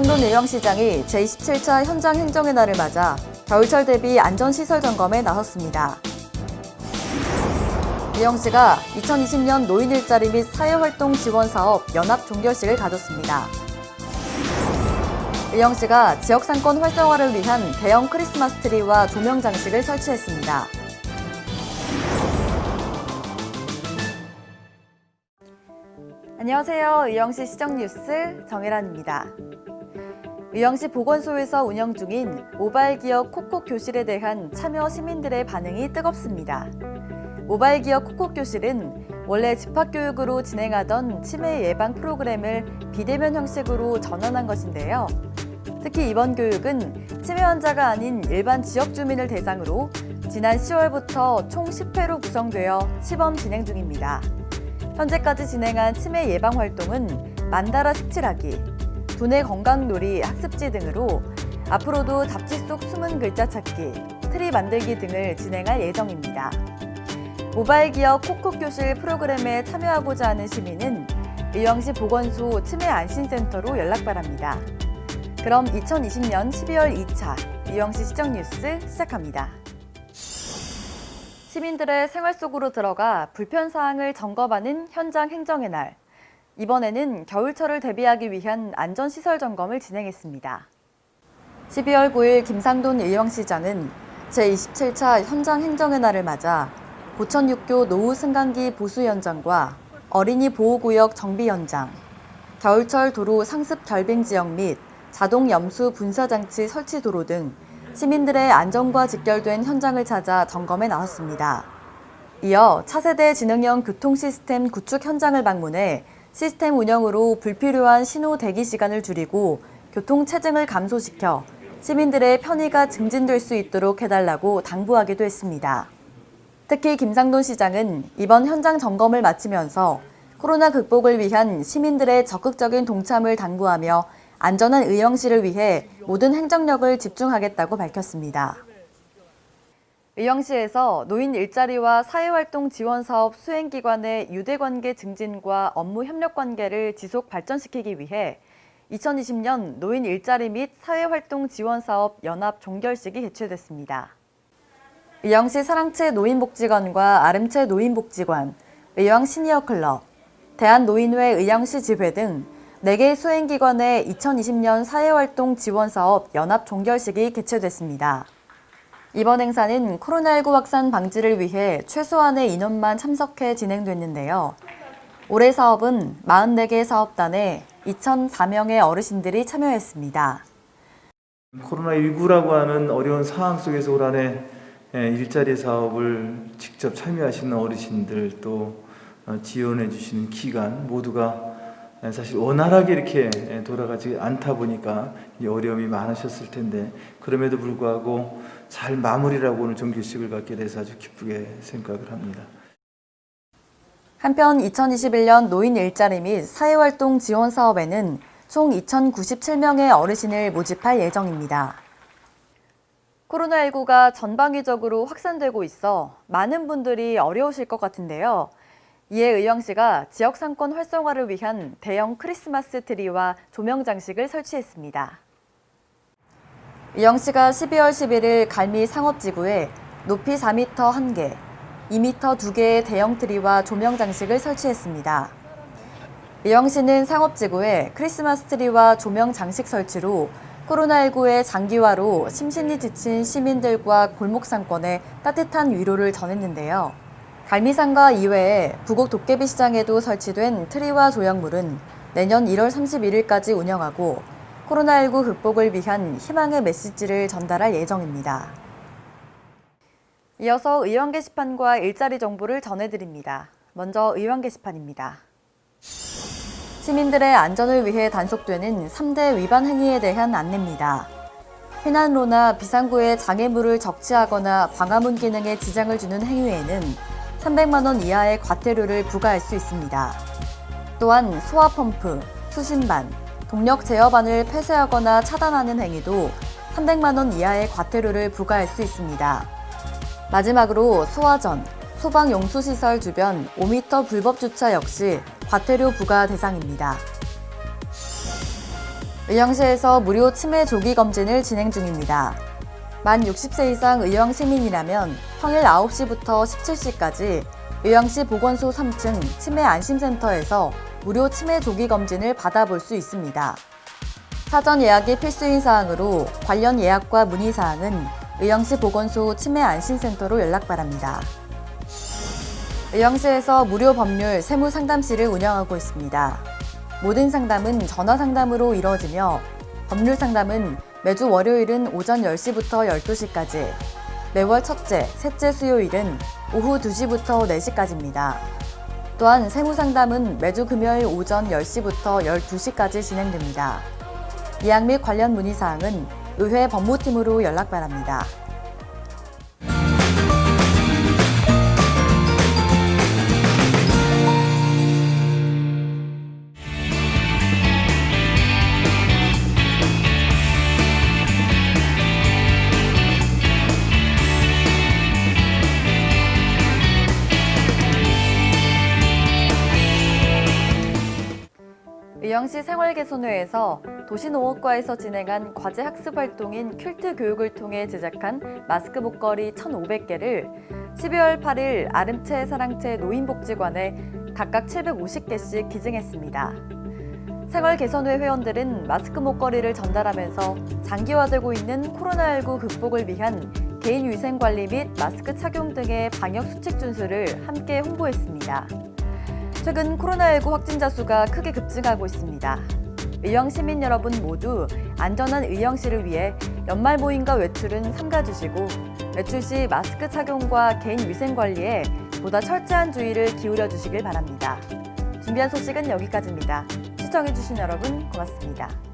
김상돈 의왕시장이 제27차 현장 행정의 날을 맞아 겨울철 대비 안전시설 점검에 나섰습니다. 의왕시가 2020년 노인 일자리 및 사회활동 지원 사업 연합 종결식을 가졌습니다. 의왕시가 지역 상권 활성화를 위한 대형 크리스마스 트리와 조명 장식을 설치했습니다. 안녕하세요. 의왕시 시정뉴스 정혜란입니다. 의왕시 보건소에서 운영 중인 모바일 기업 콕콕 교실에 대한 참여 시민들의 반응이 뜨겁습니다. 모바일 기업 콕콕 교실은 원래 집합교육으로 진행하던 치매 예방 프로그램을 비대면 형식으로 전환한 것인데요. 특히 이번 교육은 치매 환자가 아닌 일반 지역 주민을 대상으로 지난 10월부터 총 10회로 구성되어 시범 진행 중입니다. 현재까지 진행한 치매 예방 활동은 만다라 색칠하기, 두뇌 건강놀이 학습지 등으로 앞으로도 잡지 속 숨은 글자 찾기, 트리 만들기 등을 진행할 예정입니다. 모바일 기업 콕콕 교실 프로그램에 참여하고자 하는 시민은 의왕시 보건소 치매 안심센터로 연락 바랍니다. 그럼 2020년 12월 2차 의왕시 시정 뉴스 시작합니다. 시민들의 생활 속으로 들어가 불편 사항을 점검하는 현장 행정의 날. 이번에는 겨울철을 대비하기 위한 안전시설 점검을 진행했습니다. 12월 9일 김상돈 의왕시장은 제27차 현장 행정의 날을 맞아 고천육교 노후 승강기 보수 현장과 어린이 보호구역 정비 현장, 겨울철 도로 상습 결빙 지역 및 자동 염수 분사 장치 설치 도로 등 시민들의 안전과 직결된 현장을 찾아 점검에 나섰습니다. 이어 차세대 지능형 교통 시스템 구축 현장을 방문해 시스템 운영으로 불필요한 신호 대기 시간을 줄이고 교통 체증을 감소시켜 시민들의 편의가 증진될 수 있도록 해달라고 당부하기도 했습니다. 특히 김상돈 시장은 이번 현장 점검을 마치면서 코로나 극복을 위한 시민들의 적극적인 동참을 당부하며 안전한 의왕시를 위해 모든 행정력을 집중하겠다고 밝혔습니다. 의왕시에서 노인 일자리와 사회활동 지원 사업 수행기관의 유대관계 증진과 업무 협력 관계를 지속 발전시키기 위해 2020년 노인 일자리 및 사회활동 지원 사업 연합 종결식이 개최됐습니다. 의왕시 사랑채 노인복지관과 아름채 노인복지관, 의왕 시니어클럽, 대한노인회 의왕시 지회 등 4개 수행기관의 2020년 사회활동 지원사업 연합 종결식이 개최됐습니다. 이번 행사는 코로나19 확산 방지를 위해 최소한의 인원만 참석해 진행됐는데요. 올해 사업은 44개 사업단에 2,004명의 어르신들이 참여했습니다. 코로나19라고 하는 어려운 상황 속에서 올 한해 일자리 사업을 직접 참여하시는 어르신들 또 어, 지원해 주시는 기관 모두가 사실 원활하게 이렇게 돌아가지 않다 보니까 어려움이 많으셨을 텐데 그럼에도 불구하고 잘 마무리라고 오늘 정규식을 갖게 돼서 아주 기쁘게 생각을 합니다. 한편 2021년 노인 일자리 및 사회활동 지원 사업에는 총 2,097명의 어르신을 모집할 예정입니다. 코로나19가 전방위적으로 확산되고 있어 많은 분들이 어려우실 것 같은데요. 이에 의왕시가 지역 상권 활성화를 위한 대형 크리스마스 트리와 조명 장식을 설치했습니다. 의왕시가 12월 11일 갈미 상업지구에 높이 4m 1개, 2m 2개의 대형 트리와 조명 장식을 설치했습니다. 의왕시는 상업지구에 크리스마스 트리와 조명 장식 설치로 코로나19의 장기화로 심신이 지친 시민들과 골목 상권에 따뜻한 위로를 전했는데요. 갈미산과 이외에 부곡 도깨비 시장에도 설치된 트리와 조형물은 내년 1월 31일까지 운영하고 코로나19 극복을 위한 희망의 메시지를 전달할 예정입니다. 이어서 의원 게시판과 일자리 정보를 전해드립니다. 먼저 의원 게시판입니다. 시민들의 안전을 위해 단속되는 3대 위반 행위에 대한 안내입니다.避난로나 비상구에 장애물을 적치하거나 광화문 기능에 지장을 주는 행위에는 300만 원 이하의 과태료를 부과할 수 있습니다. 또한 소화펌프, 수신반, 동력 제어반을 폐쇄하거나 차단하는 행위도 300만 원 이하의 과태료를 부과할 수 있습니다. 마지막으로 소화전, 소방용수시설 주변 5m 불법 주차 역시 과태료 부과 대상입니다. 의왕시에서 무료 치매 조기 검진을 진행 중입니다. 만 60세 이상 의왕 시민이라면 평일 9시부터 17시까지 의왕시 보건소 3층 치매 안심센터에서 무료 치매 조기 검진을 받아볼 수 있습니다. 사전 예약이 필수인 사항으로 관련 예약과 문의 사항은 의왕시 보건소 치매 안심센터로 연락 바랍니다. 의왕시에서 무료 법률 세무 상담실을 운영하고 있습니다. 모든 상담은 전화 상담으로 이루어지며 법률 상담은 매주 월요일은 오전 10시부터 12시까지, 매월 첫째, 셋째 수요일은 오후 2시부터 4시까지입니다. 또한 세무 상담은 매주 금요일 오전 10시부터 12시까지 진행됩니다. 예약 및 관련 문의 사항은 의회 법무팀으로 연락 바랍니다. 의왕시 생활개선회에서 도시농업과에서 진행한 과제 학습 활동인 퀼트 교육을 통해 제작한 마스크 목걸이 1,500개를 12월 8일 아름채 사랑채 노인복지관에 각각 750개씩 기증했습니다. 생활개선회 회원들은 마스크 목걸이를 전달하면서 장기화되고 있는 코로나19 극복을 위한 개인 위생 관리 및 마스크 착용 등의 방역 수칙 준수를 함께 홍보했습니다. 최근 코로나19 확진자 수가 크게 급증하고 있습니다. 의령 시민 여러분 모두 안전한 의령시를 위해 연말 모임과 외출은 삼가주시고 외출 시 마스크 착용과 개인 위생 관리에 보다 철저한 주의를 기울여 주시길 바랍니다. 준비한 소식은 여기까지입니다. 시청해주신 여러분 고맙습니다.